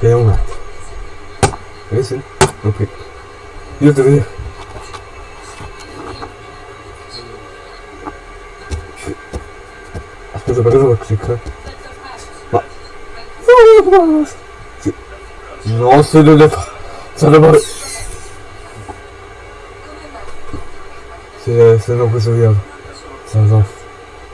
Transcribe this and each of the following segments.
Stay on that. Listen, okay. You have to be. Acho que eu vou clicar. Nossa, ele leva. Sai da barra. Você não conseguiu. Sai da barra.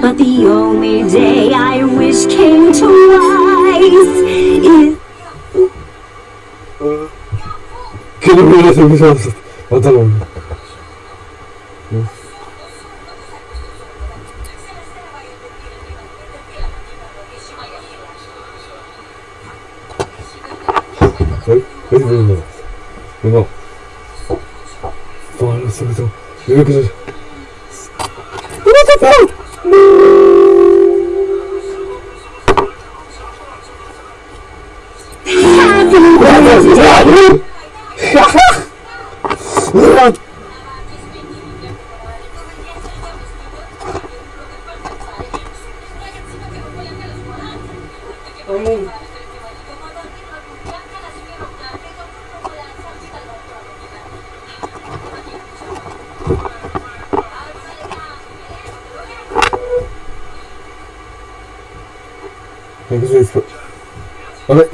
But the only day I wish came twice is... Couldn't be anything else. I don't know. Wait, wait, wait, wait, wait, wait,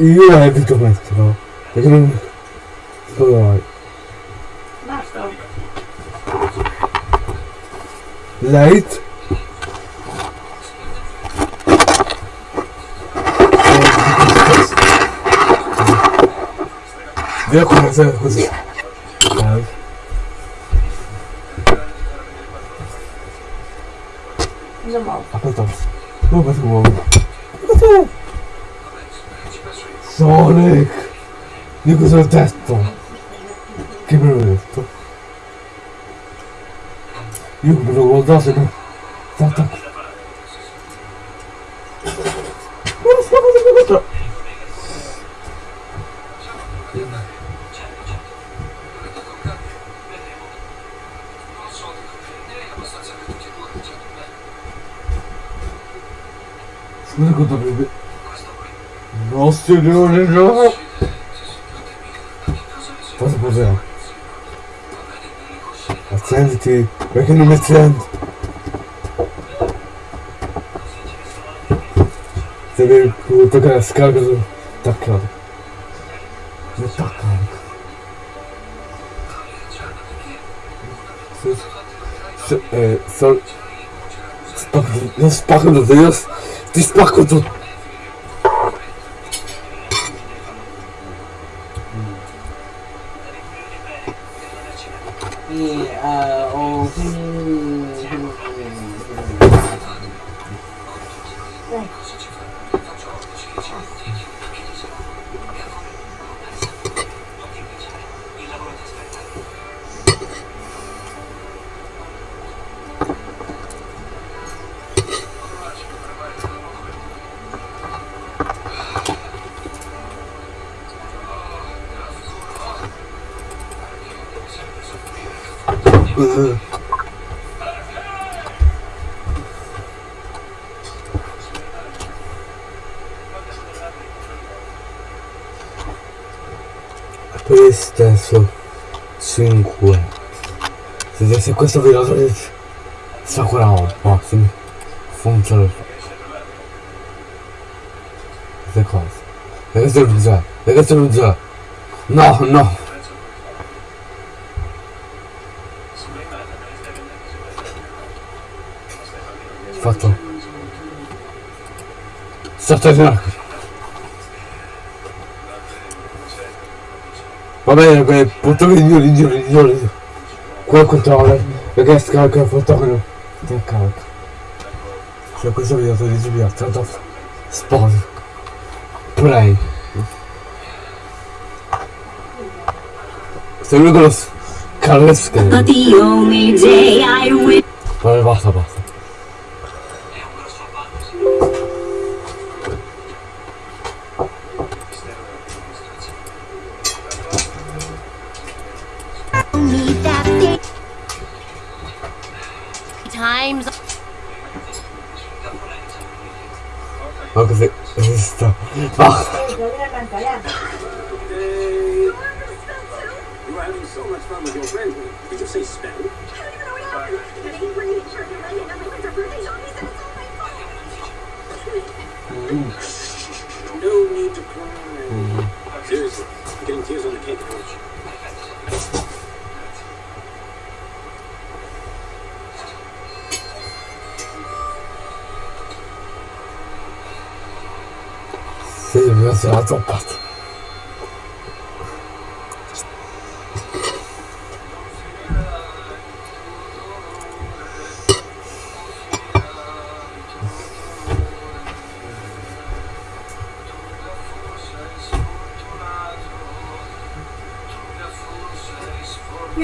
Io não detto questo, perché non... Scusa, Basta. Light. Devo cominciare così. não Aspetta, come si muove? Io cosa ho detto? Che me l'ho detto? Io me lo guardato no? te doen en zo. Wat is er gebeurd? zijn die? We kunnen met zijn. Ze weten hoe het het. Dat klopt. Dat klopt. eh, zal... Ze pakken, ze de deur. Die spakken Eh. PlayStation 5 se, se questo video sa quella roba se funziona queste cose. E questo non c'è e questo non c'è no no fatto il Va bene, purtroppo il mio, il mio, il mio, il mio. Qua il controller, perché scarica il fotogramma. Ti carica. Se questo video ti via, tanto sposi. play. Se lui con lo scarresca. But the only day I wish. Vabbè, basta, basta.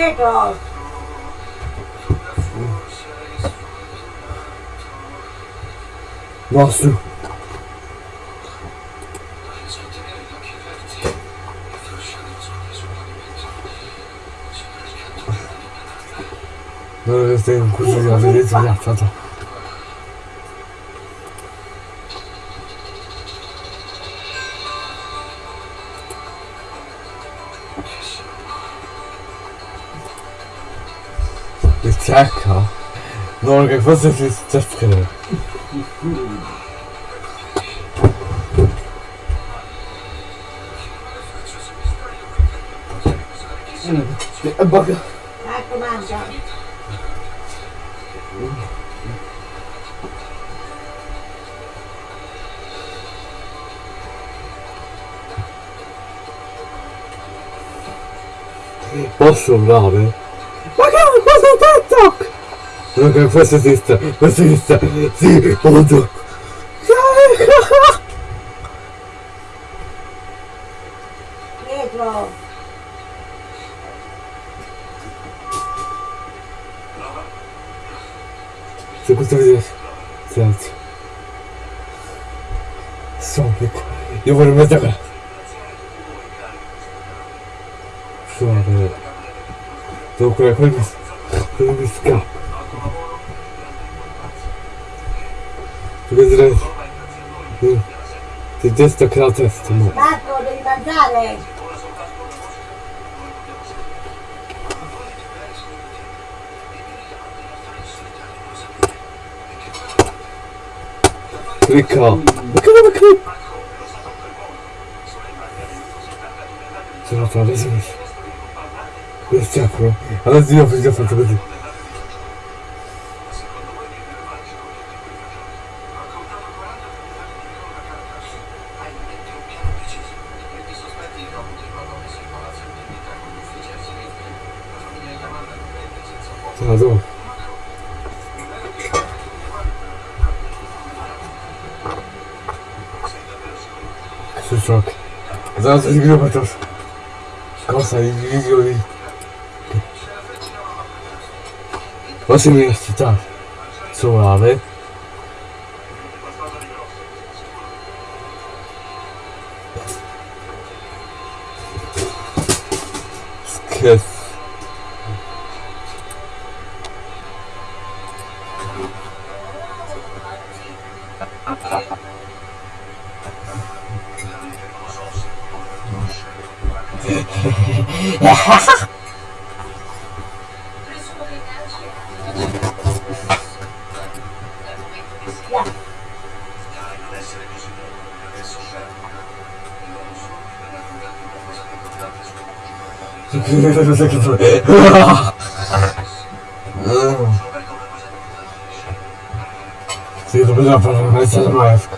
해줘. 나왔어. 너를 쌤 고수지 않으리 자자 자자. Cecca? Non che forse si sta scrivendo. E bocca. Ecco, mangia. Posso urlare? Legal, você está toque! Legal, você está, você está, sim, ponto! Negro! Você gostou disso? Certo. Só um pouco. Eu vou me matar agora. Devo curare quello mi, scappa. Vedrai. Ti- staccare la testa, ma. Marco, devi mangiare. Clicca! Ma che dove clicca? Sono fra le Стяпро. Она сделала, сделала, подожди. Надо. Сучок. Зараз відгребатись. Класно, відео. 열심히 진짜 수업을 안 해? 스케스 Ha ha! Here's a second floor. See the bit of my son wife.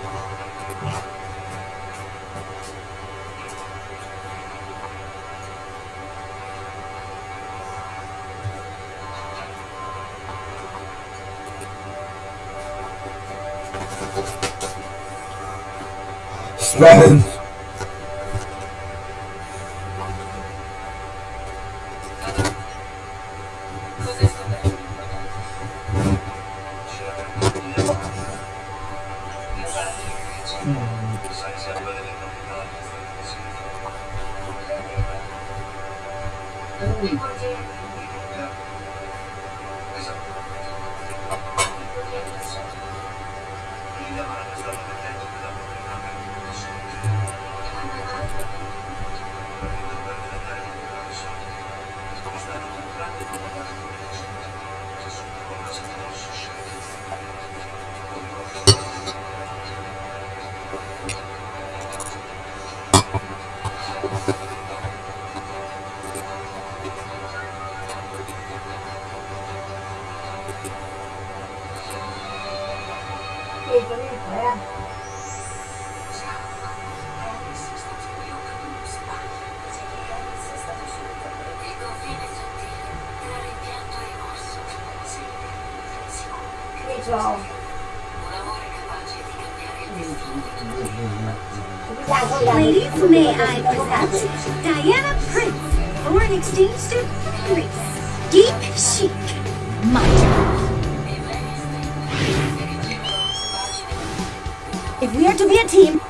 C'ho. Ladies, may I present Diana Prince, foreign exchange student, Greece. Deep chic. My. If we are to be a team,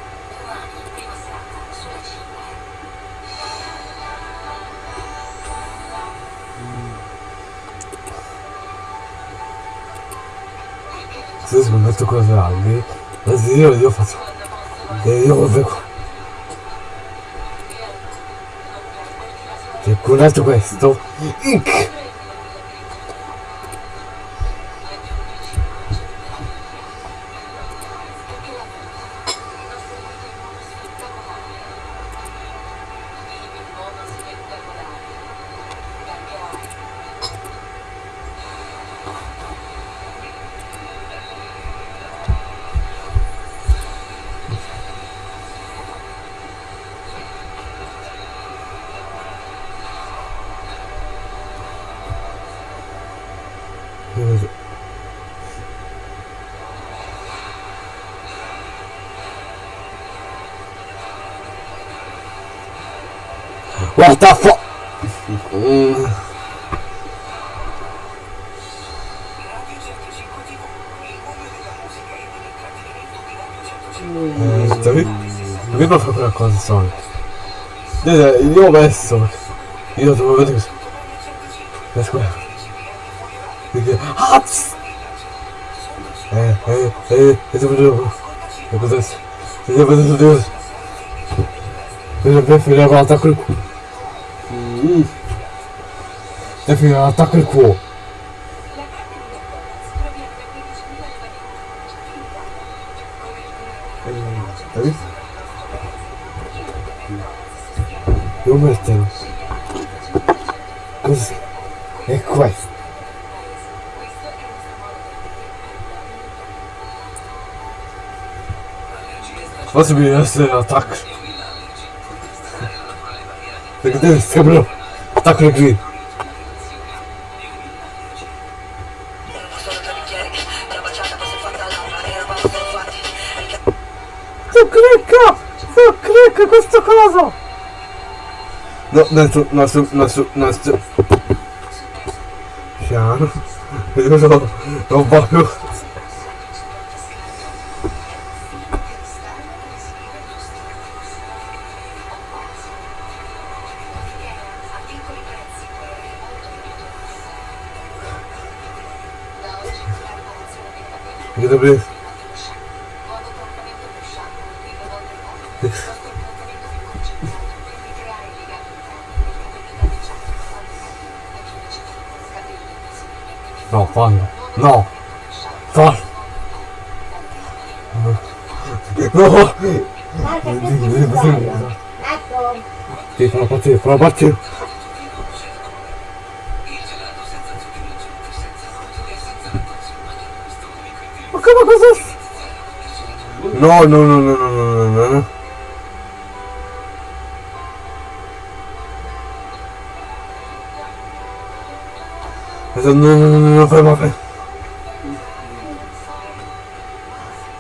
Se scommetto cose grandi, adesso io, io faccio. E io lo vedo. E con altro questo. Inc! What the fuck? Tá vendo? Tá vendo a condição? Desde, il y a un baisse, ça. Il y a un moment comme ça. Let's go. é! É, é, é, esse é o jogo. é, Esse é o Deus. Eu já vi a filha voltar com o. Hum. Deve atacar o quo. Tá vendo? Eu matei. É quase. Was mir erst der Attack. Attacco qui. Tu clicca! Tu clicca questo coso! No, no, su, no, su, no, su, no, su. Piano. Io non, non voglio. Io dovrei... No, fallo. No. Fallo. No. Tuo Ecco. Sì, sono partito, sono partito. Ma come no, no, no, no, no, no, non, non, non, non, vraiment fait.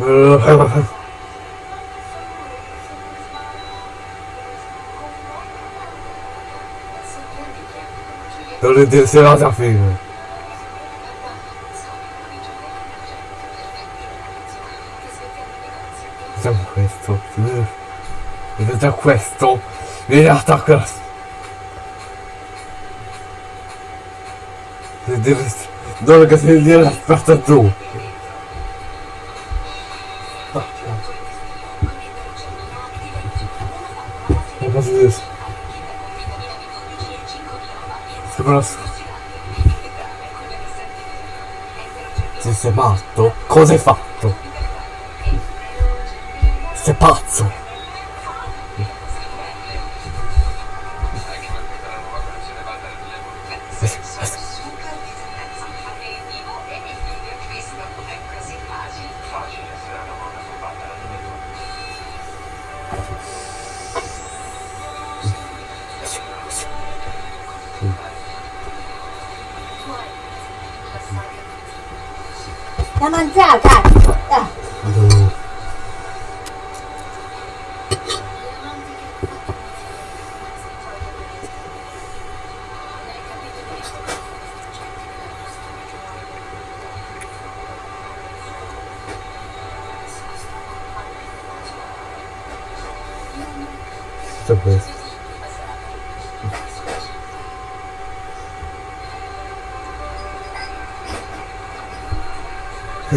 Euh, vraiment fait. Dans le dessert, ça fait. questo questo questo questo questo questo questo Dove che devi dire aspetta tu? E cosa dici? Sembra... Sì, sei matto? Cosa hai fatto? Sei pazzo?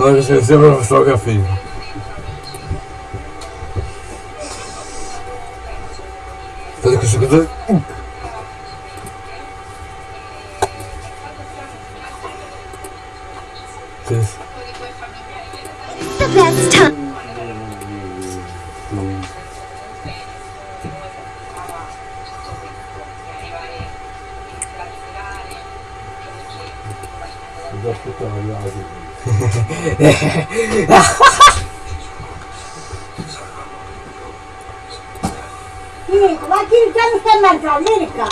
Nós recebemos a fotografia. Fazer com o segundo. The best time. Gracias. Hum. Ih, como é que ele tá no Santa América?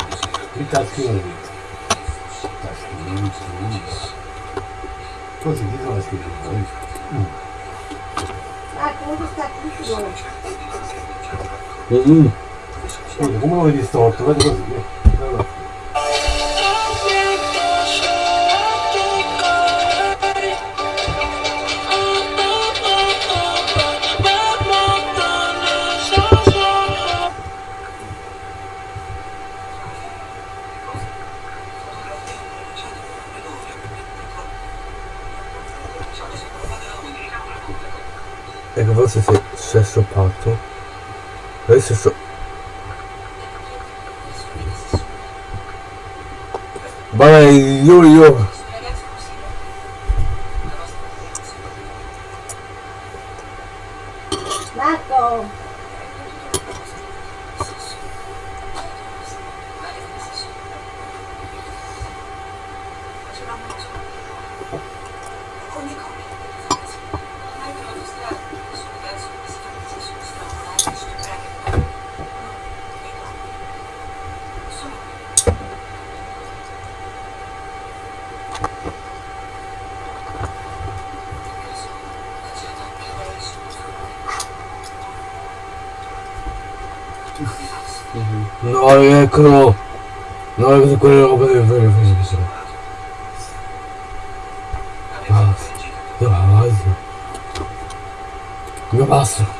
Ele tá assim, tá assim, Todos eles. Ah, todos tá escritos hoje. Como ele estão? Tu vai conseguir. se fait chasseur partout. This is. chaud. Bah, yo yo. Marco. 黒なるべくこれを覚えるとりふじにしろああ、やばいぞ。やばいぞ。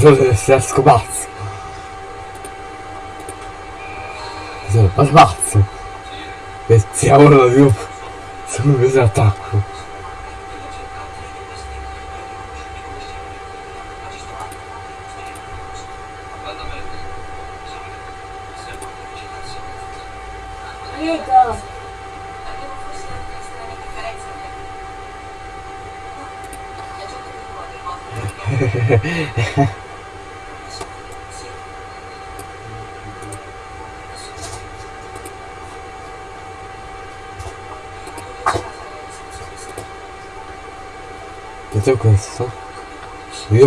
Che il calciatore si è scomazzo. Ma smazzo. E siamo ora di un... Siamo presi attacco.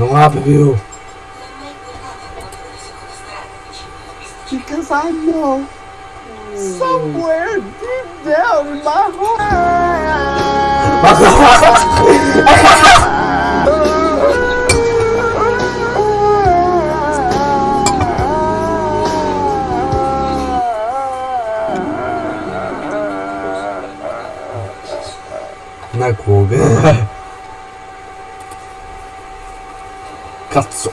Não lá, Bibiu. Because I know somewhere deep down in my heart. Na Кубе. Cazzo!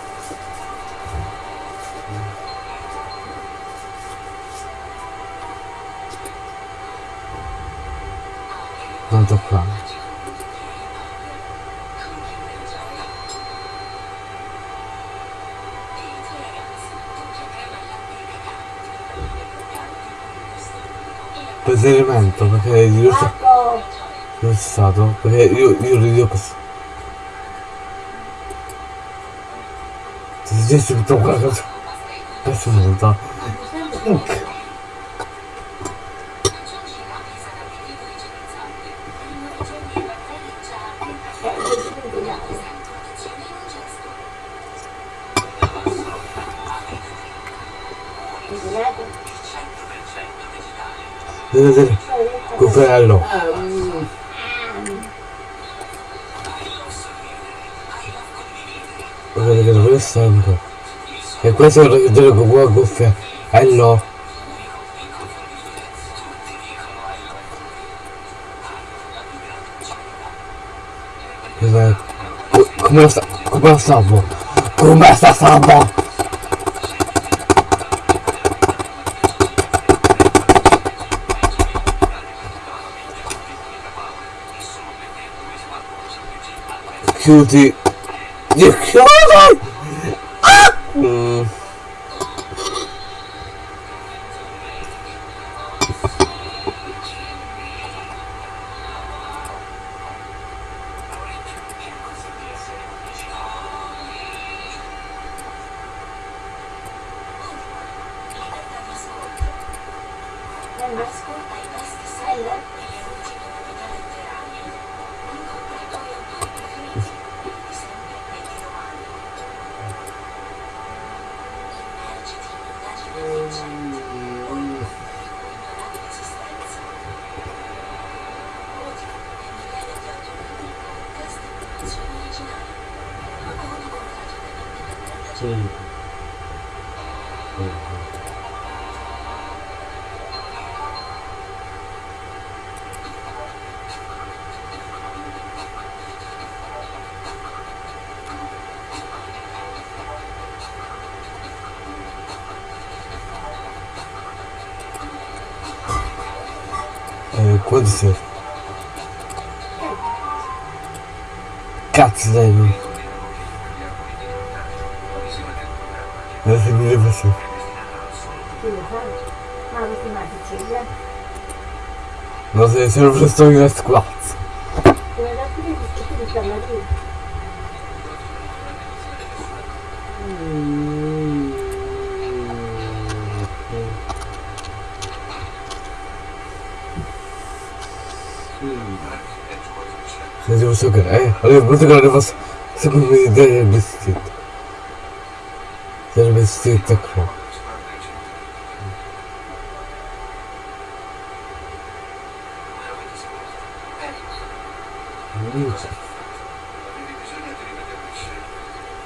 Non toccare. Per elemento perché io Ecco, dove stato? Perché io, io rido così. gdzie się to uważać? Proszę to. Kufello. Stanno? E questo è il gioco con cuffia. Cos'è? Co- Come lo sta? Come lo? Come sta stavo? Chiudi. Chiudi! Mm. pode ser. Cat Damon. Não sabia você. Não sei se eu estou em este quarto. Eu era previsto que eu все э, Олег, мы сыграли вас. Секунду, даже без стыд. Даже без стыд так плохо.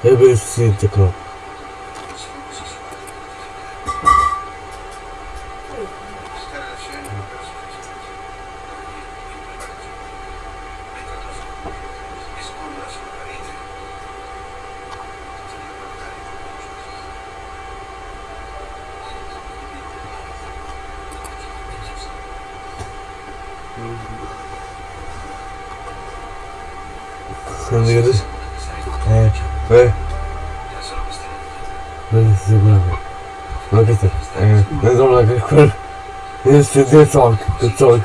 Я без стыд так плохо. się wieczork, wieczork.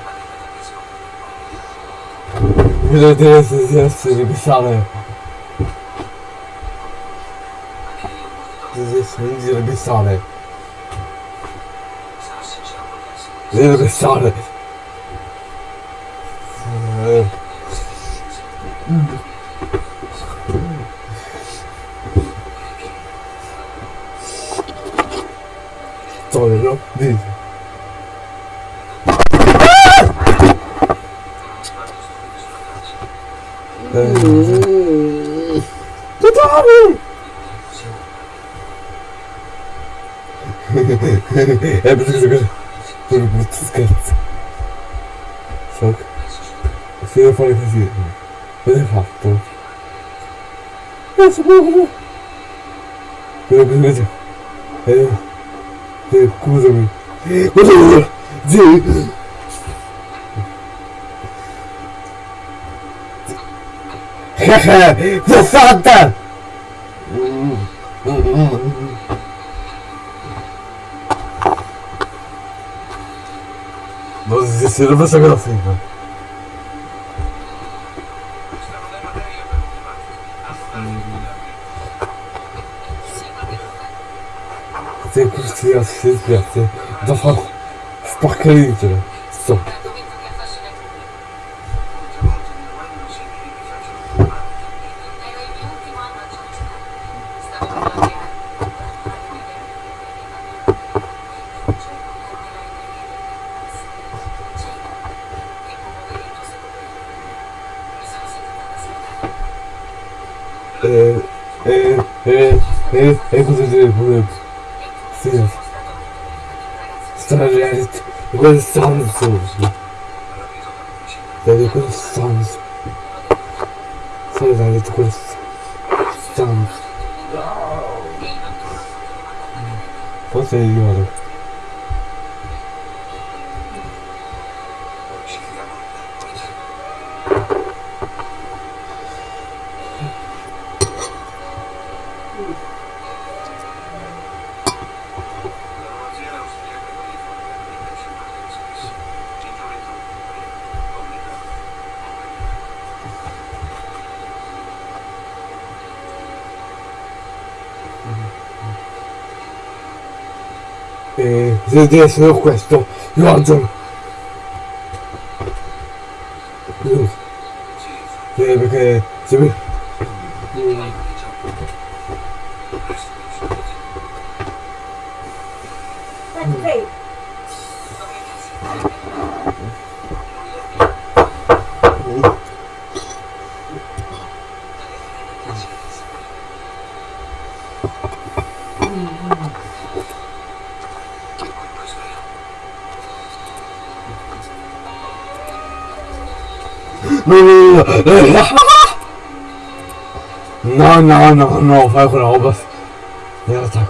Ile to jest, jest napisane. To jest nigdzie napisane. Nie napisane. Mm. foi ridículo. Exato. Esse burro. Recusa. É. Recusa-me. Recusa-me. É. Safada! Nós desistimos dessa gracinha. Chcę kupić ja wszystkie, chcę dawam w pakiecie. Stop. 三十五岁有一个三十三十三十就不是一 E essere questo, io No, no, no, no, 5,5. Ja, tak.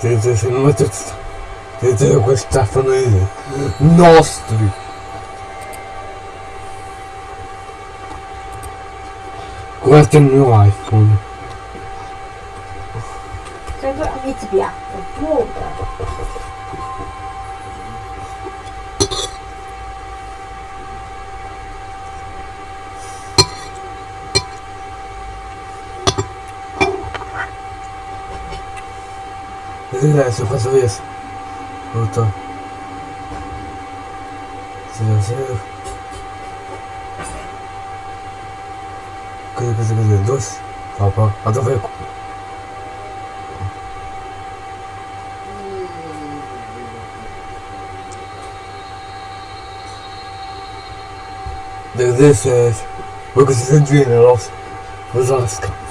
Dit is een muttertje. Dit is ook een Nostri. Worse than real iPhone? one. So you don't need to be after water. Vedrai is. 그게 무슨 그게 너스 봐봐 나도 왜 This is because it's injury and loss. Was asked.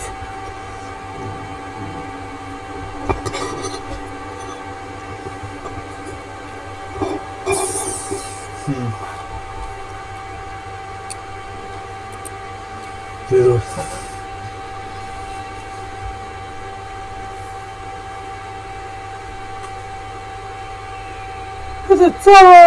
forward.